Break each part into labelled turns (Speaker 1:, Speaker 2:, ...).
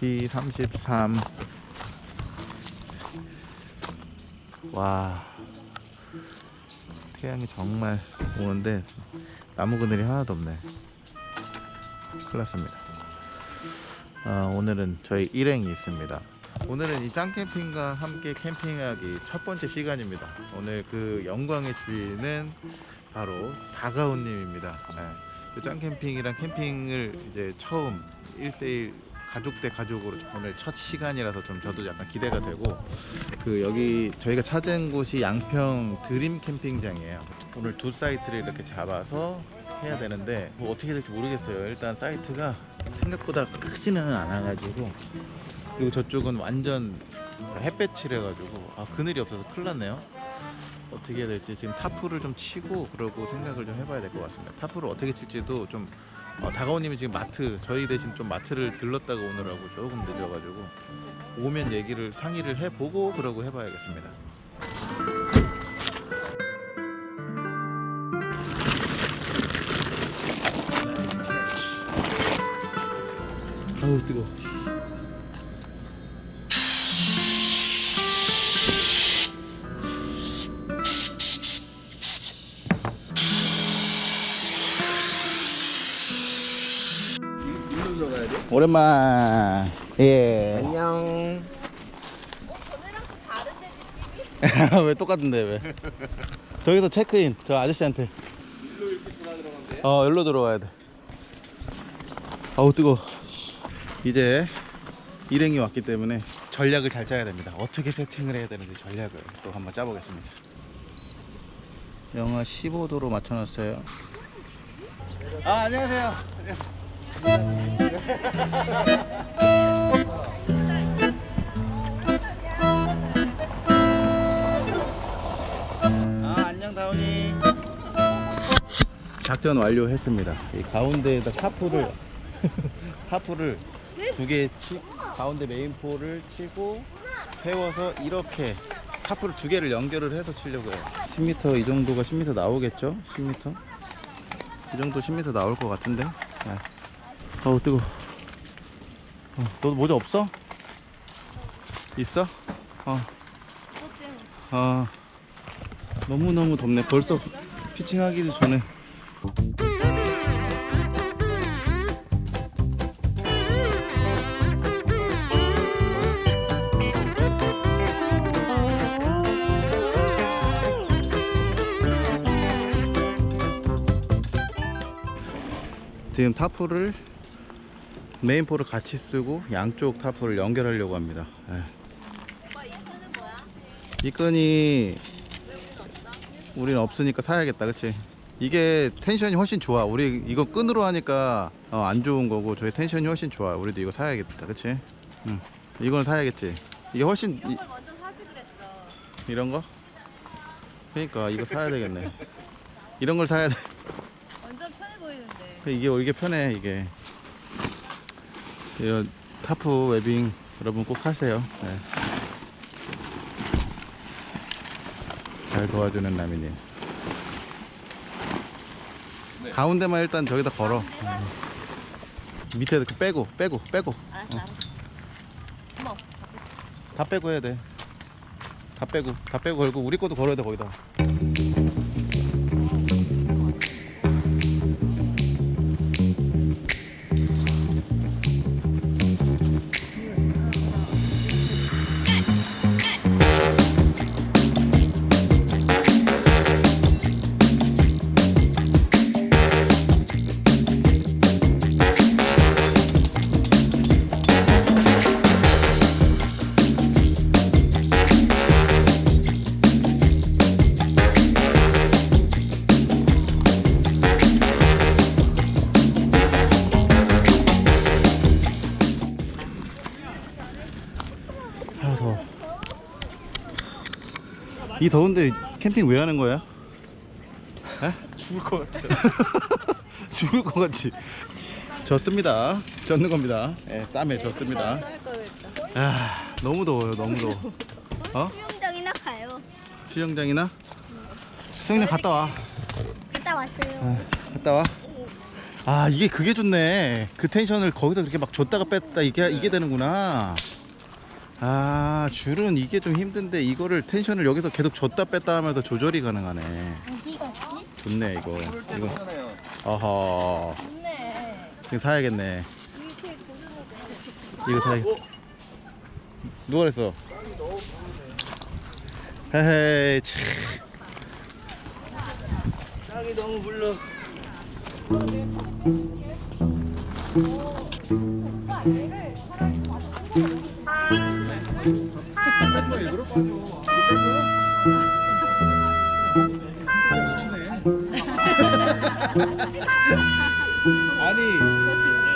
Speaker 1: B33 와. 태양이 정말 오는데 나무 그늘이 하나도 없네. 큰일 났습니다. 아, 오늘은 저희 일행이 있습니다. 오늘은 이 짱캠핑과 함께 캠핑하기 첫 번째 시간입니다. 오늘 그 영광의 주인은 바로 다가온님입니다. 네. 그 짱캠핑이랑 캠핑을 이제 처음 1대1 가족 대 가족으로 오늘 첫 시간이라서 좀 저도 약간 기대가 되고 그 여기 저희가 찾은 곳이 양평 드림 캠핑장이에요. 오늘 두 사이트를 이렇게 잡아서 해야 되는데 뭐 어떻게 될지 모르겠어요. 일단 사이트가 생각보다 크지는 않아 가지고 그리고 저쪽은 완전 햇볕이래 가지고 아 그늘이 없어서 큰일 났네요. 어떻게 해야 될지 지금 타프를 좀 치고 그러고 생각을 좀 해봐야 될 것 같습니다. 타프를 어떻게 칠지도 좀 어, 다가오님이 지금 마트 저희 대신 좀 마트를 들렀다가 오느라고 조금 늦어가지고 오면 얘기를 상의를 해보고 그러고 해봐야겠습니다. 아우 뜨거 오랜만. 예.
Speaker 2: 안녕.
Speaker 1: 왜 똑같은데 왜? 저기서 체크인 저 아저씨한테.
Speaker 2: 일로 이렇게 돌아 들어가면 돼?
Speaker 1: 어 여기로 들어가야 돼. 아우 뜨거 이제 일행이 왔기 때문에 전략을 잘 짜야 됩니다. 어떻게 세팅을 해야 되는지 전략을 또 한번 짜보겠습니다. 영하 15도로 맞춰놨어요. 아 안녕하세요 아 안녕 다운이. 작전 완료했습니다. 이 가운데에다 타프를 타프를 두개 치, 가운데 main pole을 치고 세워서 이렇게 타프를 두 개를 연결을 해서 치려고 해요. 10m 이 정도가 10m 나오겠죠? 10m 이 정도 10m 나올 것 같은데? 네. 어우 뜨거 어, 너도 모자 없어? 있어? 어. 아 너무너무 덥네 벌써 피칭하기도 전에 지금 타프를 메인포를 같이 쓰고 양쪽 타프를 연결하려고 합니다. 예. 이 끈이 우린 없으니까 사야겠다 그치? 이게 텐션이 훨씬 좋아. 우리 이거 끈으로 하니까 어, 안 좋은 거고 저희 텐션이 훨씬 좋아. 우리도 이거 사야겠다 그치? 응. 이거는 사야겠지. 이게 훨씬 이,
Speaker 3: 먼저 사지 그랬어.
Speaker 1: 이런 거? 그러니까 이거 사야 되겠네. 이런 걸 사야 돼.
Speaker 3: 완전 편해 보이는데.
Speaker 1: 이게 이게 편해 이게 이런 타프 webbing 여러분 꼭 하세요 네. 잘 도와주는 남이님
Speaker 2: 네.
Speaker 1: 가운데만 일단 저기다 걸어 음. 밑에 그 빼고 빼고 빼고
Speaker 3: 알았어, 알았어. 어머,
Speaker 1: 다 빼고 해야 돼다 빼고 다 빼고 걸고 우리 것도 걸어야 돼 거기다 더운데 캠핑 왜 하는 거야?
Speaker 2: 죽을 것 같아.
Speaker 1: 죽을 것 같지? 졌습니다 졌는 겁니다 예, 땀에 졌습니다
Speaker 3: 할 거였다.
Speaker 1: 아 너무 더워요 너무 더워 어?
Speaker 4: 수영장이나 가요.
Speaker 1: 수영장이나? 수영장 갔다 와
Speaker 4: 갔다 왔어요.
Speaker 1: 아, 갔다 와 아 이게 그게 좋네 그 텐션을 거기서 그렇게 막 줬다가 뺐다 이게 이게 되는구나 아 줄은 이게 좀 힘든데 이거를 텐션을 여기서 계속 줬다 뺐다 하면서 조절이 가능하네
Speaker 3: 어디?
Speaker 1: 좋네 이거 이거
Speaker 2: 하나요.
Speaker 1: 어허
Speaker 3: 좋네.
Speaker 1: 이거 사야겠네. 이거 사야겠 누가 그랬어 헤헤이 참
Speaker 2: 땅이 너무 물러.
Speaker 1: 아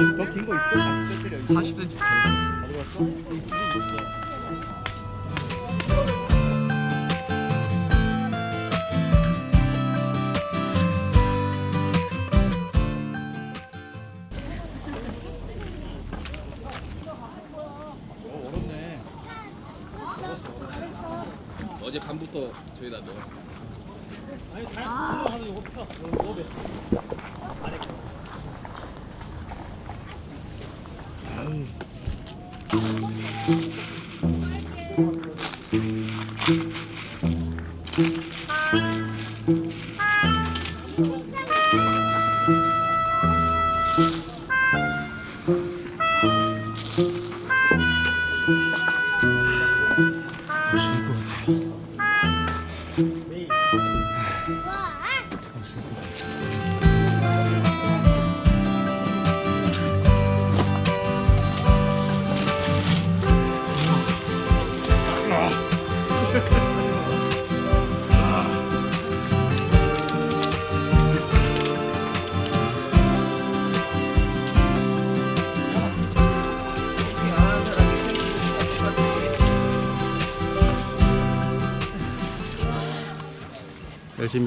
Speaker 1: 니더긴거 있어?
Speaker 2: 40cm.
Speaker 1: 가져갔어?
Speaker 2: 저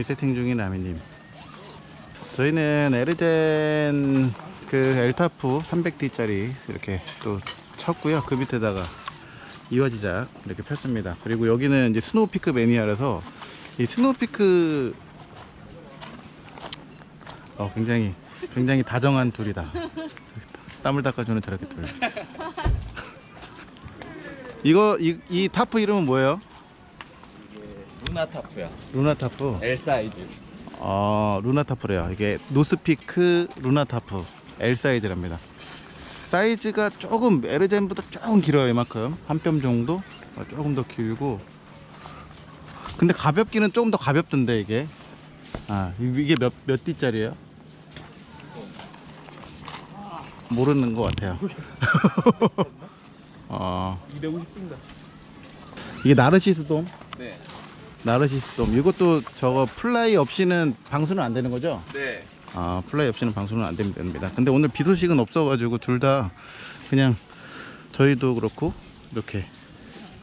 Speaker 1: 열심히 세팅 중인 라미님. 저희는 에르젠 그 L tarp 300D짜리 이렇게 또 쳤고요. 그 밑에다가 이화지작 이렇게 폈습니다. 그리고 여기는 이제 스노우피크 매니아라서 이 스노우피크 어 굉장히 굉장히 다정한 둘이다. 땀을 닦아주는 저렇게 둘. 이거 이, 이 타프 이름은 뭐예요?
Speaker 2: 루나 tarp야.
Speaker 1: 루나 tarp.
Speaker 2: L 사이즈.
Speaker 1: 아 루나 tarp래요 이게 스노우피크 루나 tarp L 사이즈랍니다 사이즈가 조금 에르젠보다 조금 길어요 이만큼 한 뼘 정도 어, 조금 더 길고 근데 가볍기는 조금 더 가볍던데 이게 아 이- 이게 몇 몇 D짜리예요? 모르는 것 같아요 어
Speaker 2: 250입니다.
Speaker 1: 이게 나르시스 돔
Speaker 2: 네.
Speaker 1: 나르시스 돔 이것도 저거 fly 없이는 방수는 안 되는 거죠?
Speaker 2: 네.
Speaker 1: 아 fly 없이는 방수는 안 됩니다. 근데 오늘 비 소식은 없어가지고 둘 다 그냥 저희도 그렇고 이렇게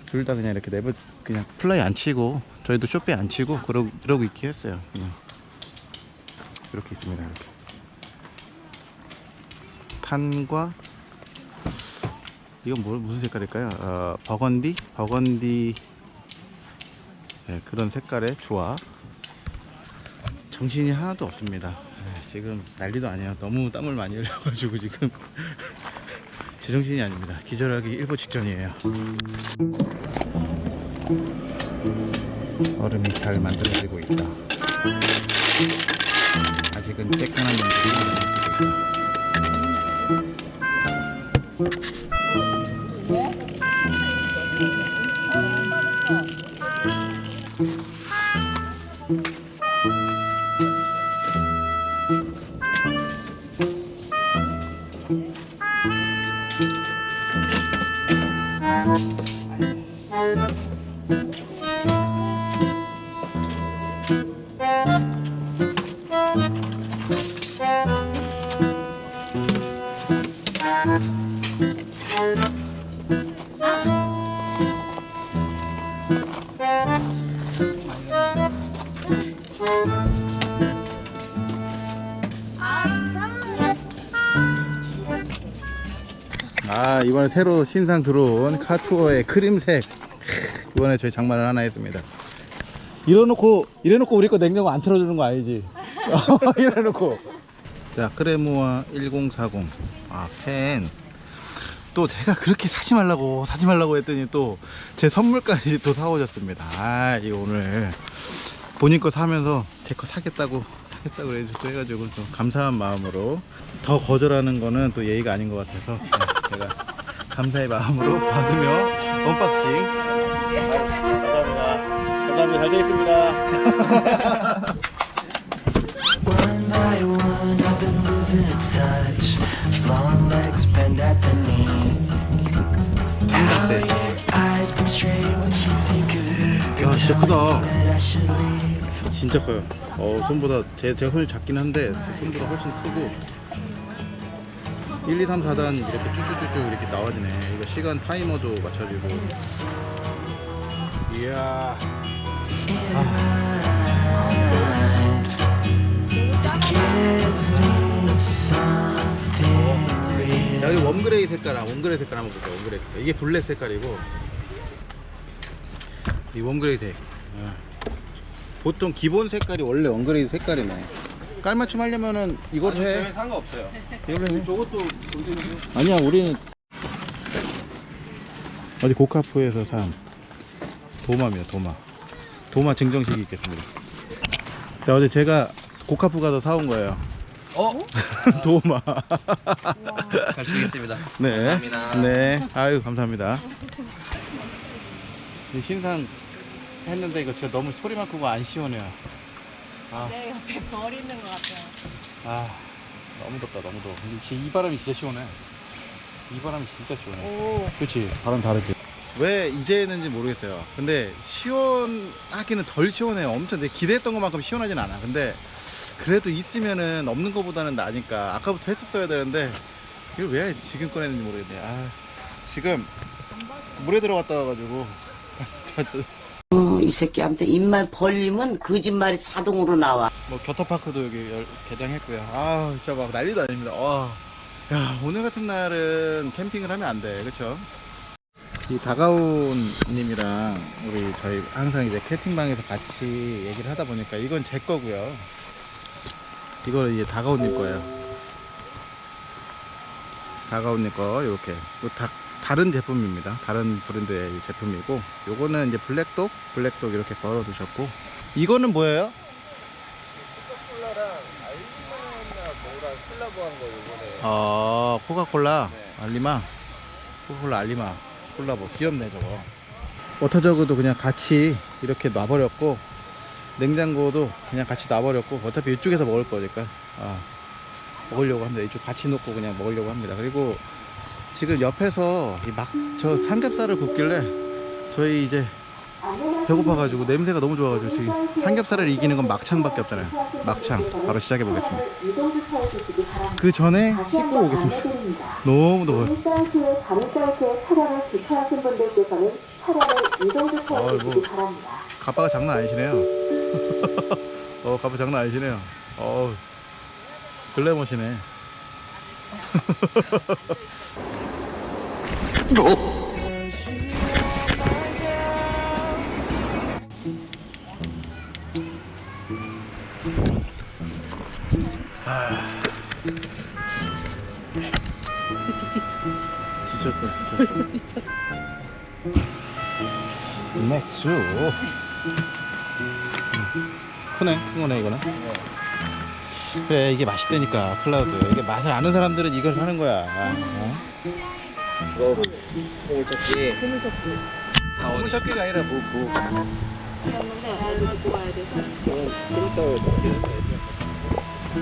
Speaker 1: 둘 다 그냥 이렇게 내버 그냥 fly 안 치고 저희도 쇼페 안 치고 그러, 그러고 있기 했어요. 그냥 이렇게 있습니다. 이렇게 탄과 이건 뭐 무슨 색깔일까요? 어, 버건디 버건디 네, 그런 색깔의 조합. 정신이 하나도 없습니다. 네, 지금 난리도 아니에요. 너무 땀을 많이 흘려가지고 지금 제정신이 아닙니다. 기절하기 일보 직전이에요. 얼음이 잘 만들어지고 있다. 아직은 쬐끈한 놈들이 만들어지고 있다. 이번에 새로 신상 들어온 카투어의 크림색. 이번에 저희 장만을 하나 했습니다. 이래놓고 이래놓고 우리 거 냉장고 안 틀어주는 거 아니지? 이래놓고. 자 크레모아 1040아 펜. 또 제가 그렇게 사지 말라고 사지 말라고 했더니 또 제 선물까지 또 사오셨습니다. 아 이거 오늘 본인 거 사면서 제 거 사겠다고 사겠다고 해가지고 좀 감사한 마음으로 더 거절하는 거는 또 예의가 아닌 것 같아서. 네, 제가 감사의 마음으로 받으며 언박싱. 감사합니다. 감사합니다. 잘 되겠습니다.
Speaker 4: One by one, I've been losing touch. Long legs bend at the knee. How your eyes betray what you think of me.
Speaker 1: 야, 진짜
Speaker 4: Tell me
Speaker 1: 크다.
Speaker 4: that I should leave.
Speaker 1: 진짜 커요. 어, 손보다 제, 제 손이 작긴 한데 제 손보다 훨씬 크고 1, 2, 3, 4단 이렇게 쭉쭉쭉쭉 이렇게 나와지네. 이거 시간 타이머도 맞춰지고. 이야.
Speaker 4: Real.
Speaker 1: 야, 여기 warm gray 색깔, 아, warm gray 색깔 한번 볼게요. warm gray 색깔. 이게 블랙 색깔이고 이 warm gray 색. 어. 보통 기본 색깔이 원래 warm gray 색깔이네. 깔맞춤 하려면은 이걸 해.
Speaker 2: 저는 상관없어요.
Speaker 1: 이걸로 해.
Speaker 2: 저것도
Speaker 1: 아니야 우리는 어디 고카프에서 산 도마입니다 도마 도마 증정식이 있겠습니다 자 어제 제가 고카프 가서 사온 거예요
Speaker 2: 어?
Speaker 1: 도마
Speaker 2: 잘 쓰겠습니다.
Speaker 1: 네.
Speaker 2: 감사합니다.
Speaker 1: 네 아유 감사합니다 이 신상 했는데 이거 진짜 너무 소리만 크고 안 시원해요
Speaker 3: 내 옆에 벌 있는 것 같아요.
Speaker 1: 아 너무 덥다 너무 더워. 근데 지- 이 바람이 진짜 시원해. 이 바람이 진짜 시원해.
Speaker 3: 오.
Speaker 1: 그렇지 바람 다르지. 왜 이제 했는지 모르겠어요. 근데 시원하기는 덜 시원해요. 엄청 내 기대했던 것만큼 시원하진 않아. 근데 그래도 있으면은 없는 것보다는 나으니까 아까부터 했었어야 되는데 이걸 왜 지금 꺼냈는지 모르겠네. 아, 지금 물에 들어갔다 와가지고
Speaker 5: 어, 이 새끼한테 입만 벌리면 거짓말이 자동으로 나와.
Speaker 1: 뭐 겨터파크도 여기 열- 개장했고요. 아 진짜 막 난리도 아닙니다. 와, 야 오늘 같은 날은 캠핑을 하면 안 돼, 그렇죠? 이 다가온 님이랑 우리 저희 항상 이제 캐팅방에서 같이 얘기를 하다 보니까 이건 제 거고요. 이거는 이제 다가온 님 거예요. 다가온 님 거 이렇게 이거 다 다른 제품입니다. 다른 브랜드의 제품이고 요거는 이제 블랙독 블랙독 이렇게 걸어 두셨고. 이거는 뭐예요? 아 코카콜라? 알리마? 코카콜라 알리마 콜라보. 귀엽네 저거. 워터저그도 그냥 같이 이렇게 놔버렸고 냉장고도 그냥 같이 놔버렸고 어차피 이쪽에서 먹을 거니까. 아, 먹으려고 합니다. 이쪽 같이 놓고 그냥 먹으려고 합니다. 그리고 지금 옆에서 이막저 삼겹살을 굽길래 저희 이제 배고파가지고 냄새가 너무 좋아가지고 지금 삼겹살을 이기는 건 막창밖에 없잖아요. 막창. 바로 시작해 보겠습니다. 그 전에 씻고 오겠습니다. 너무 더워요.
Speaker 6: 주시기 바랍니다.
Speaker 1: 가빠가 장난 아니시네요. 어 가빠 장난 아니시네요. 어 글래머시네 지쳤어 지쳤어
Speaker 3: 벌써 지쳐.
Speaker 1: 맥주 음. 크네 큰 거네 이거는 그래 이게 맛있다니까 클라우드 이게 맛을 아는 사람들은 이걸 사는 거야 어?
Speaker 2: 이거 보물찾기.
Speaker 3: 보물찾기.
Speaker 1: 물 찾기가 아니라 뭐, 뭐.
Speaker 3: 애들 데리고 가야 돼서.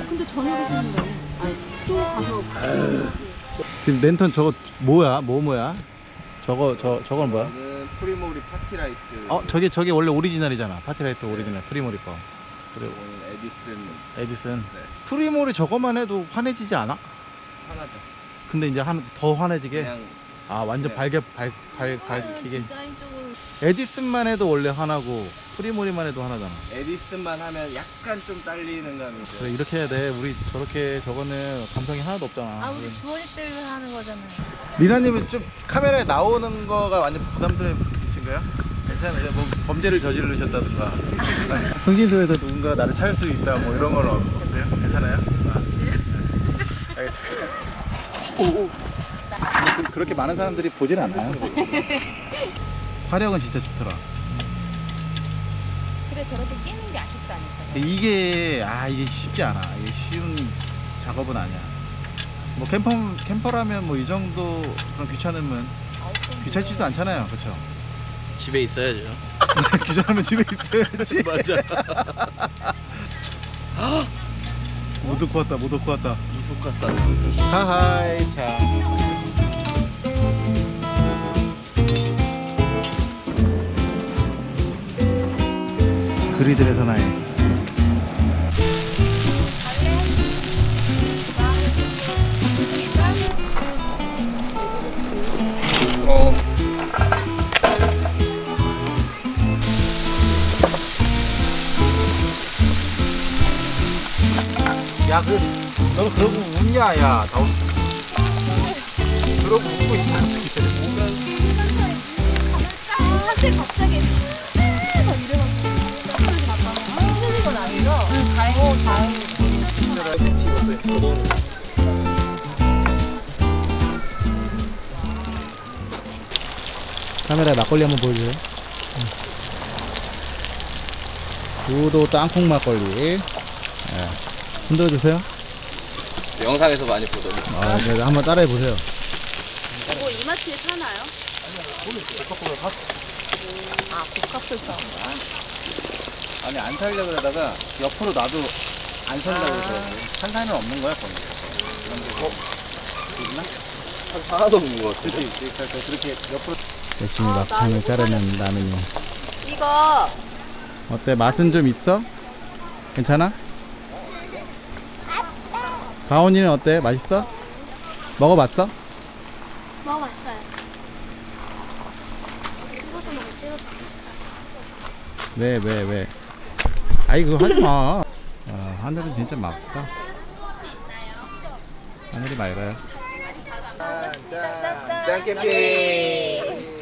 Speaker 3: 근데 저녁에 쉬는 거예요. 아니 또 가서.
Speaker 1: 지금 랜턴 저거 뭐야 뭐 뭐야 저거 저 저건 뭐야
Speaker 2: 프리모리 파티라이트.
Speaker 1: 어 저게 저게 원래 오리지널이잖아 파티라이트 오리지널 프리모리 거 그리고
Speaker 2: 이거는 에디슨
Speaker 1: 에디슨
Speaker 2: 네.
Speaker 1: 프리모리 저거만 해도 환해지지 않아?
Speaker 2: 하나죠.
Speaker 1: 근데 이제 한 더 환해지게 아 완전
Speaker 2: 네.
Speaker 1: 밝게 밝, 밝, 밝히게 에디슨만 해도 원래 하나고 프리모리만 해도 하나잖아
Speaker 2: 에디슨만 하면 약간 좀 딸리는 감이 있어요.
Speaker 1: 그래 이렇게 해야 돼 우리 저렇게 저거는 감성이 하나도 없잖아
Speaker 3: 아 우리 주원이 때문에 하는 거잖아요.
Speaker 1: 리나님은 좀 카메라에 나오는 거가 완전 부담스러우신가요? 괜찮아요 뭐 범죄를 저지르셨다든가 흥진소에서 누군가 나를 찾을 수 있다 뭐 이런 건 없어요? 괜찮아요? 아.
Speaker 2: 가겠어.
Speaker 1: 그- 그렇게 많은 사람들이 보진 않아요. 화력은 진짜 좋더라.
Speaker 3: 그래 저렇게 끼는 게 아쉽다니까.
Speaker 1: 이게 아 이게 쉽지 않아. 이게 쉬운 작업은 아니야. 뭐 캠퍼 캠퍼라면 뭐 이 정도 그런 귀찮으면 귀찮지도 않잖아요, 그렇죠?
Speaker 2: 집에 있어야죠.
Speaker 1: 귀찮으면 집에 있어야지.
Speaker 2: 맞아.
Speaker 1: 못 듣고 왔다, 못 듣고 왔다.
Speaker 2: 이소카사.
Speaker 1: 하하이 참. 그리들의 사나이.
Speaker 2: 어.
Speaker 1: 야, 그, 너 그러고 웃냐, 야. 다 웃... 그러고 웃고 돼?
Speaker 3: 한때 갑자기 막 이래가지고 힘드는 건 아니죠? 다행히 다행히.
Speaker 1: 카메라에 막걸리 한번 보여줘요. 우도 땅콩 막걸리. 예. 흔들어 주세요.
Speaker 2: 영상에서 많이 보더니.
Speaker 1: 아, 네, 한번 따라해 보세요.
Speaker 3: 이거 이마트에 사나요? 아, 복합을 사.
Speaker 1: 아니 안 살려 그러다가 옆으로 놔도 안 산다고 그러더라고. 산 사람은 없는 거야 거기. 그런데 어? 있나?
Speaker 2: 하나도 없는 것 같아.
Speaker 1: 그렇지. 그러니까 그렇게 옆으로. 열심히 막창을 자르는 라면이.
Speaker 3: 이거
Speaker 1: 어때? 맛은 좀 있어? 괜찮아? 가온이는 어때? 맛있어? 먹어봤어?
Speaker 3: 먹어봤어요.
Speaker 1: 왜, 왜, 왜? 아이, 그거 하지 마. 아, 하늘은 진짜 맑다. 하늘이 맑아요.
Speaker 2: 짱 캠핑.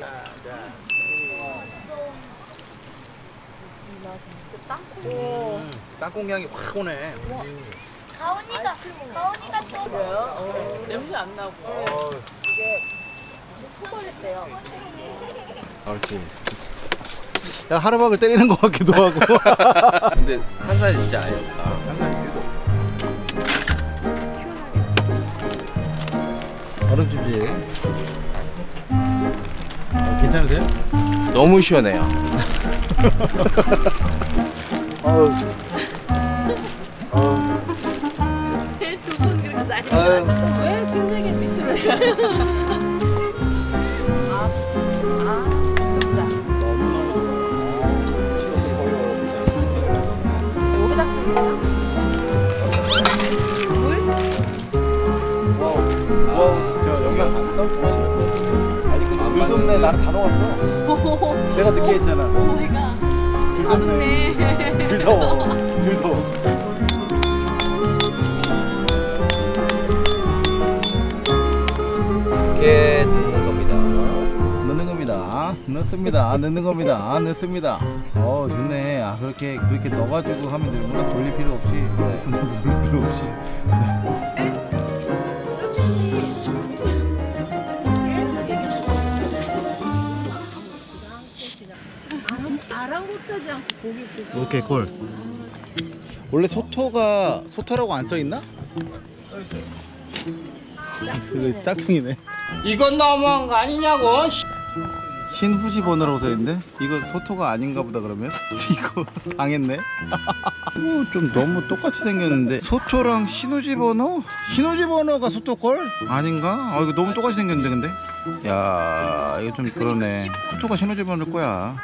Speaker 1: 땅콩 향이 확 오네.
Speaker 3: 가온이가 가온이가 또 냄새 안 나고.
Speaker 1: 그렇지. 야, 하루박을 때리는 것 같기도 하고.
Speaker 2: 근데 한 살 진짜 아니었다.
Speaker 1: 항상 일도 없어. 얼음찜질. 어, 괜찮으세요?
Speaker 2: 너무 시원해요.
Speaker 3: 두분
Speaker 1: 영상 봤어? 아니 근데 들돔네 나는 다 녹았어. 내가 늦게 했잖아.
Speaker 3: 오 마이 갓. 안 웃네.
Speaker 1: 들더워. 들더워.
Speaker 2: 이렇게 넣는 겁니다.
Speaker 1: 넣는 겁니다. 넣습니다. 넣는 겁니다. 넣습니다. 어 좋네. 아 그렇게 그렇게 넣어가지고 하면 되는구나. 돌릴 필요 없이. 돌릴 필요 없이. 오케이 콜. 원래 소토가 소토라고 안 써 있나? 그 짝퉁이네.
Speaker 2: 이건 너무한 거 아니냐고.
Speaker 1: 신후지 번호라고 써 있는데 이거 소토가 아닌가 보다 그러면 이거 당했네. 어, 좀 너무 똑같이 생겼는데 소토랑 신후지 번호? 신후지 번호가 소토 걸? 아닌가? 아 이거 너무 똑같이 생겼는데 근데? 야 이거 좀 그러네. 소토가 신후지 번호일 거야.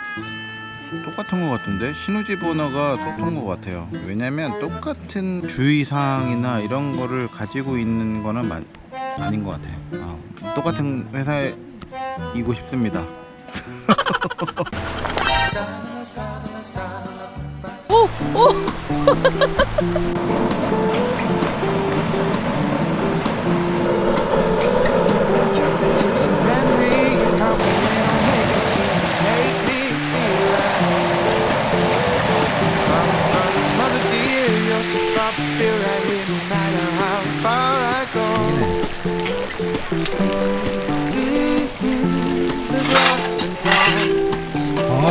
Speaker 1: 똑같은 것 같은데 신우지 번호가 소토인 것 같아요. 왜냐면 똑같은 주의사항이나 이런 거를 가지고 있는 거는 마, 아닌 것 같아요. 아, 똑같은 회사이고 싶습니다.
Speaker 4: Tips and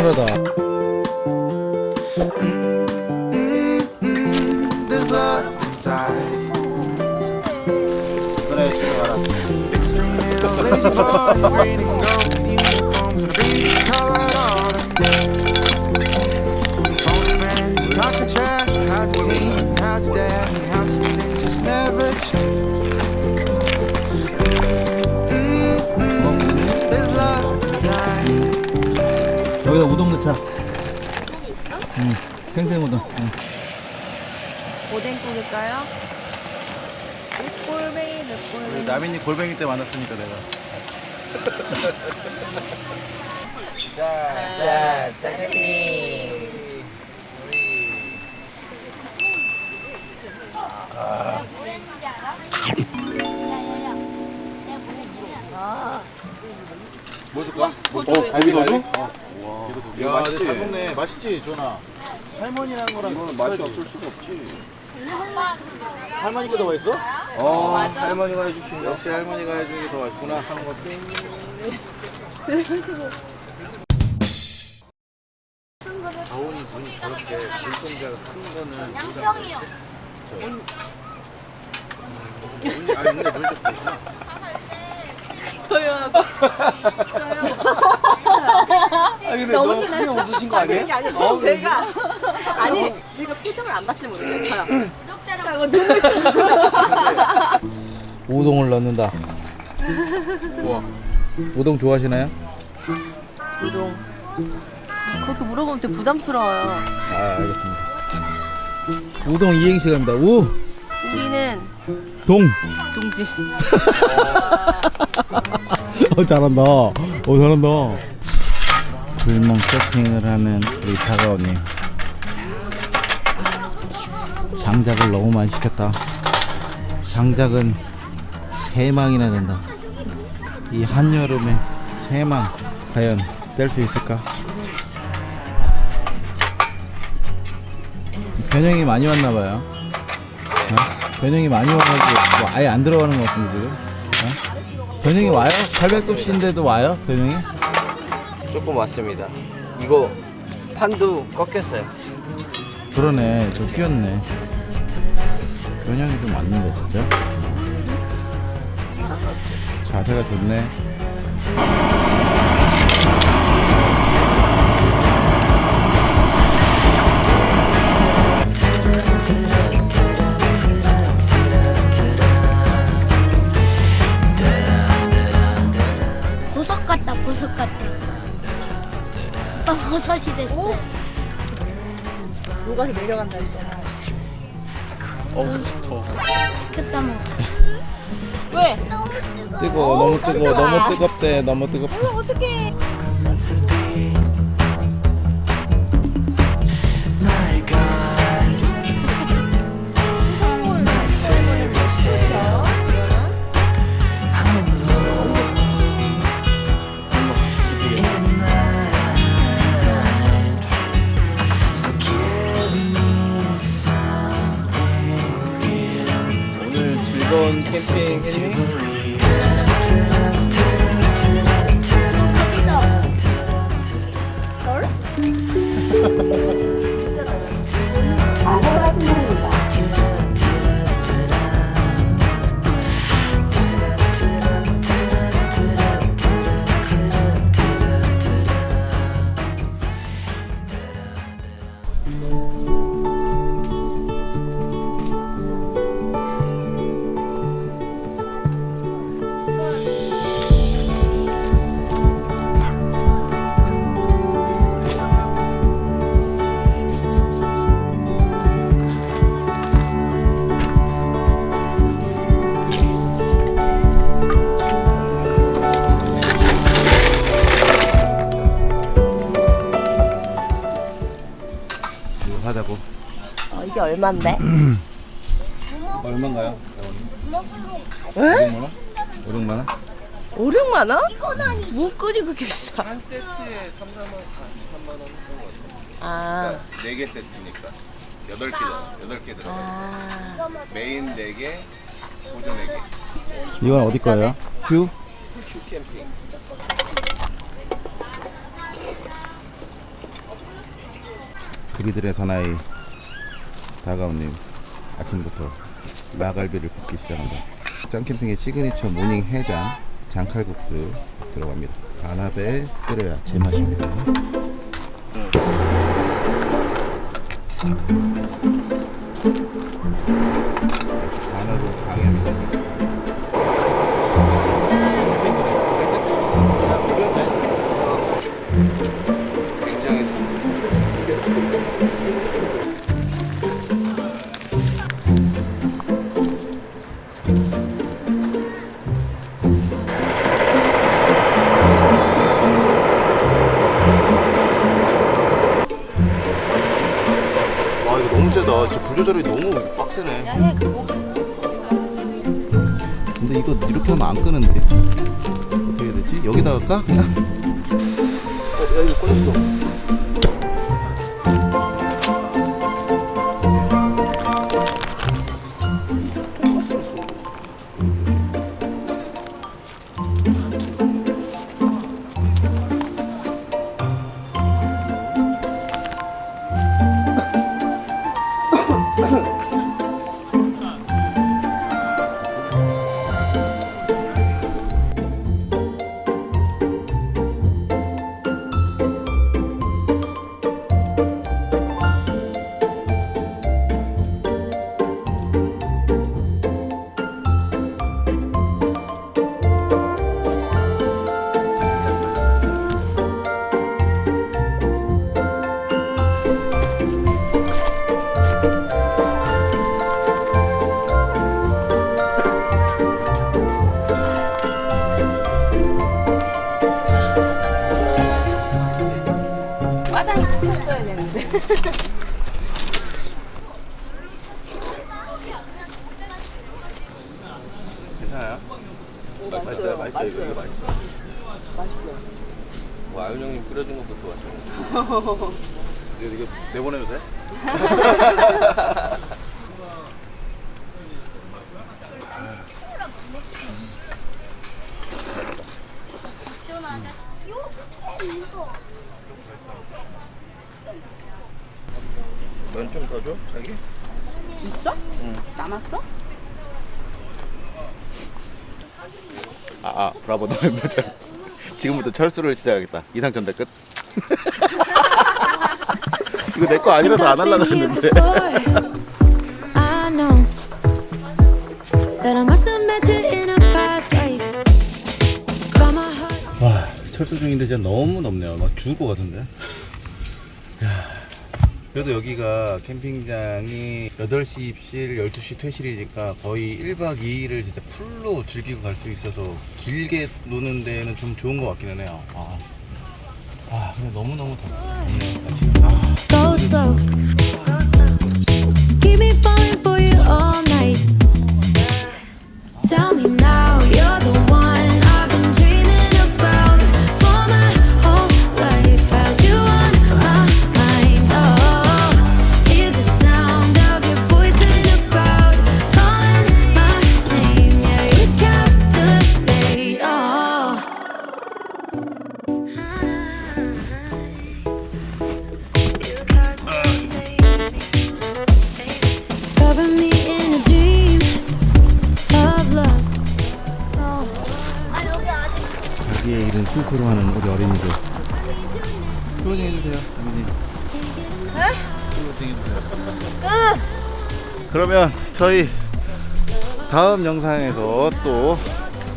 Speaker 1: 강하다.
Speaker 7: There's love inside.
Speaker 1: 그래 지나가라. 넣자. 응. 생생 우동. 응.
Speaker 8: 오뎅 구울까요? 꼴뱅이 꼴뱅이
Speaker 1: 나민이 골뱅이 때 만났으니까 내가.
Speaker 2: 자, 짜장님.
Speaker 1: 뭐 줄까? 어, 갈비 넣어줘? 야, 맛있지? 잘 먹네. 맛있지, 전아. 할머니랑 거랑 이거는 맛이 없을 수가 없지. 할머니가 더 맛있어? 어, 할머니가 해주신 역시 할머니가 해주는 게 더 맛있구나 하는 것도. 다온이 눈이 저렇게 눈동자가 큰 거는 양평이요. 아니 근데 눈이 좀 크구나.
Speaker 2: 아, 근데 너무 웃으신 거 아니에요?
Speaker 8: 아니 아니 제가 아니 제가 표정을 안 봤으면 모르겠어요
Speaker 1: 우동을 넣는다. 우동 좋아하시나요?
Speaker 8: 우동 그것도 물어보면 되게 부담스러워요
Speaker 1: 아 알겠습니다. 우동 이행시 갑니다. 우,
Speaker 8: 우리는
Speaker 1: 동.
Speaker 8: 동지
Speaker 1: 어 잘한다. 어 잘한다. 불멍 세팅을 하는 우리 다가오님. 장작을 너무 많이 시켰다. 장작은 세 망이나 된다. 이 한여름에 세망 과연 뗄 수 있을까? 변형이 많이 왔나 봐요. 어? 변형이 많이 와가지고 뭐 아예 안 들어가는 것 같은데 지금. 어? 변형이 와요? 800도씨인데도 와요? 변형이?
Speaker 2: 조금 왔습니다. 이거 판도 꺾였어요.
Speaker 1: 그러네 좀 휘었네 변형이 좀 왔는데 진짜 자세가 좋네
Speaker 8: 녹아서 내려간다 했잖아
Speaker 9: 그다. 먹어
Speaker 8: 왜?
Speaker 9: 너무 뜨거워.
Speaker 1: 뜨거워 너무 뜨거워 너무 뜨겁대 너무 뜨겁대.
Speaker 8: 어떡해 얼만데?
Speaker 1: 얼마인가요? 500만원? 500만원?
Speaker 8: 5, 6만 원? 목걸이 그렇게 비싸
Speaker 2: 한 세트에 3, 4만, 3만 원 정도
Speaker 8: 아,
Speaker 2: 4개 세트니까 8개잖아. 8개 들어가.
Speaker 8: 아
Speaker 2: 메인 4개, 보조 4개.
Speaker 1: 이건 어디 거예요? 휴?
Speaker 2: 큐 캠핑.
Speaker 1: 우리들의 사나이 다가오님 아침부터 LA갈비를 굽기 시작한다. 짱캠핑의 시그니처 모닝 해장 장칼국수 들어갑니다. 간압에 끓여야 제맛입니다. 간압으로 강해합니다. 세다. 진짜 불 조절이 너무 빡세네. 근데 이거 이렇게 하면 안 끄는데 어떻게 해야 되지? 여기다가 까? 그냥?
Speaker 2: 면 좀 더 줘, 자기?
Speaker 8: 있어? 남았어?
Speaker 1: 아, 아 브라보 너무 예쁘죠? 지금부터 철수를 시작하겠다. 이상전대 끝. 이거 내 거 아니라서 안 하려고 했는데. 와 철수 중인데 진짜 너무 덥네요 막 죽을 것 같은데 야, 그래도 여기가 캠핑장이 8시 입실 12시 퇴실이니까 거의 1박 2일을 진짜 풀로 즐기고 갈 수 있어서 길게 노는 데는 좀 좋은 것 같기는 해요. 아, 아 근데 너무너무 덥네 아, 지금. 아, 저희 다음 영상에서 또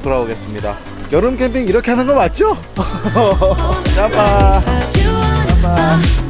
Speaker 1: 돌아오겠습니다. 여름 캠핑 이렇게 하는 거 맞죠? 짬바
Speaker 9: you